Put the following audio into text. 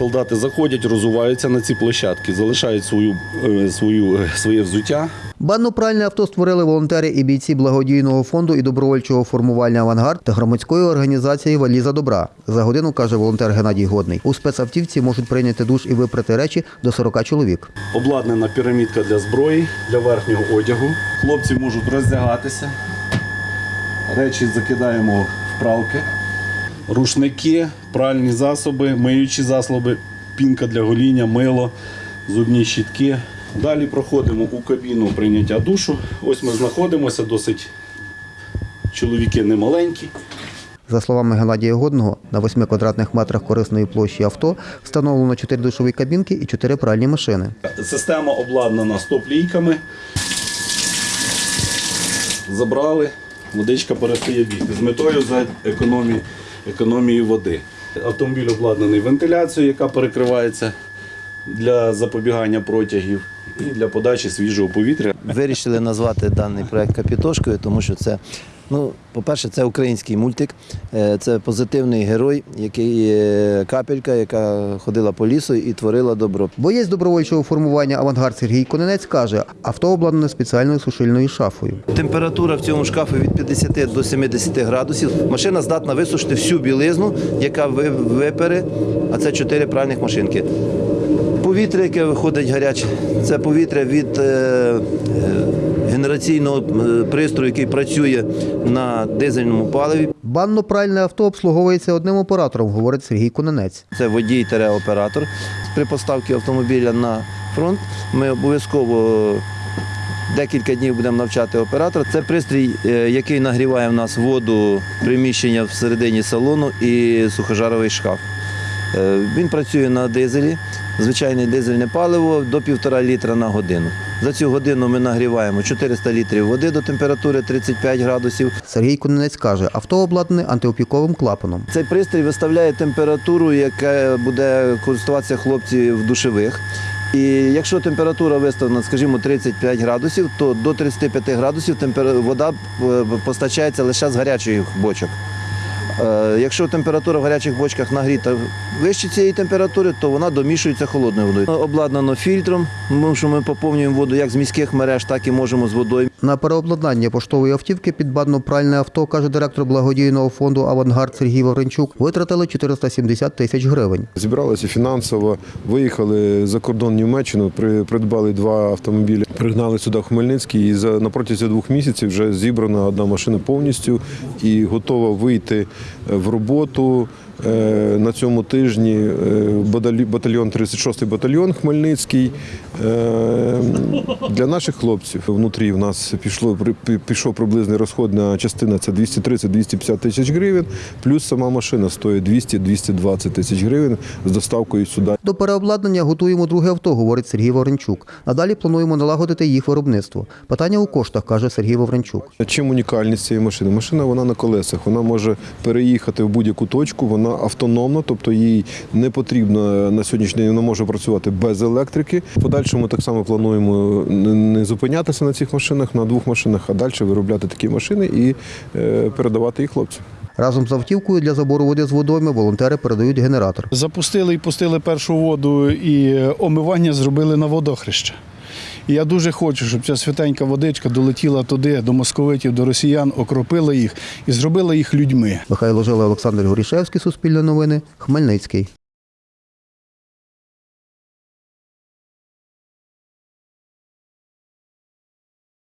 Солдати заходять, розуваються на ці площадки, залишають свою, е, свою, е, своє взуття. Банно-пральне авто створили волонтери і бійці благодійного фонду і добровольчого формування Авангард та громадської організації Валіза добра. За годину каже волонтер Геннадій Годний. У спецавтівці можуть прийняти душ і випрати речі до 40 чоловік. Обладнана пірамідка для зброї, для верхнього одягу. Хлопці можуть роздягатися. Речі закидаємо в пралки. Рушники, пральні засоби, миючі засоби, пінка для гоління, мило, зубні щітки. Далі проходимо у кабіну прийняття душу. Ось ми знаходимося, досить чоловіки немаленькі. За словами Геннадія Годного, на 8 квадратних метрах корисної площі авто встановлено 4 душові кабінки і 4 пральні машини. Система обладнана стоп-лійками. Забрали, водичка перестає бігти з метою за економії, економії води. Автомобіль обладнаний вентиляцією, яка перекривається для запобігання протягів і для подачі свіжого повітря. Вирішили назвати даний проект Капітошкою, тому що це, ну, по-перше, це український мультик, е, це позитивний герой, який е, капелька, яка ходила по лісу і творила добро. Боєць добровольчого формування Авангард Сергій Коненець каже, авто обладнане спеціальною сушильною шафою. Температура в цьому шкафі від 50 до 70 градусів. Машина здатна висушити всю білизну, яка ви- випере, а це 4 пральних машинки. Повітря, яке виходить гаряче, це повітря від е, е, генераційного пристрою, який працює на дизельному паливі. Банно-пральне авто обслуговується одним оператором, говорить Сергій Коненець. Це водій-оператор. При поставці автомобіля на фронт ми обов'язково декілька днів будемо навчати оператора. Це пристрій, е, який нагріває в нас воду, приміщення всередині салону і сухожаровий шкаф. Він працює на дизелі, звичайне дизельне паливо до 1,5 літра на годину. За цю годину ми нагріваємо 400 літрів води до температури 35 градусів. Сергій Коненець каже, авто обладнане антиопіковим клапаном. Цей пристрій виставляє температуру, яка буде користуватися хлопці в душевих. І якщо температура виставлена, скажімо, 35 градусів, то до 35 градусів вода е, постачається лише з гарячих бочок. Е, Якщо температура в гарячих бочках нагріта вище цієї температури, то вона домішується холодною водою. Обладнано фільтром, тому що ми поповнюємо воду як з міських мереж, так і можемо з водою. На переобладнання поштової автівки під банно-пральне авто, каже директор благодійного фонду Авангард Сергій Вавренчук, витратили 470 тисяч гривень. Зібралися фінансово, виїхали за кордон Німеччину, при- придбали два автомобілі, пригнали сюди Хмельницький. І за на протязі двох місяців вже зібрана одна машина повністю і готова вийти в роботу. Е, На цьому тижні е, батальйон 36-й батальйон Хмельницький. Е, Для наших хлопців внутрі в нас пішло при- пі- пішов приблизний розходна частина це 230-250 тисяч гривень, плюс сама машина стоїть 200-220 тисяч гривень з доставкою сюди. До переобладнання готуємо друге авто, говорить Сергій Вавренчук. Надалі плануємо налагодити їх виробництво. Питання у коштах, каже Сергій Вавренчук. Чим унікальність цієї машини? Машина вона на колесах, вона може переїхати в будь-яку точку, вона автономна, тобто їй не потрібно на сьогоднішній день вона може працювати без електрики. В подальшому так само плануємо не зупинятися на цих машинах, на двох машинах, а далі виробляти такі машини і е, передавати їх хлопцям. Разом з автівкою для забору води з водойми волонтери передають генератор. Запустили і пустили першу воду, і омивання зробили на водохреще. І я дуже хочу, щоб ця святенька водичка долетіла туди, до московитів, до росіян, окропила їх і зробила їх людьми. Михайло Жила, Олександр Горішевський, Суспільне новини, Хмельницький.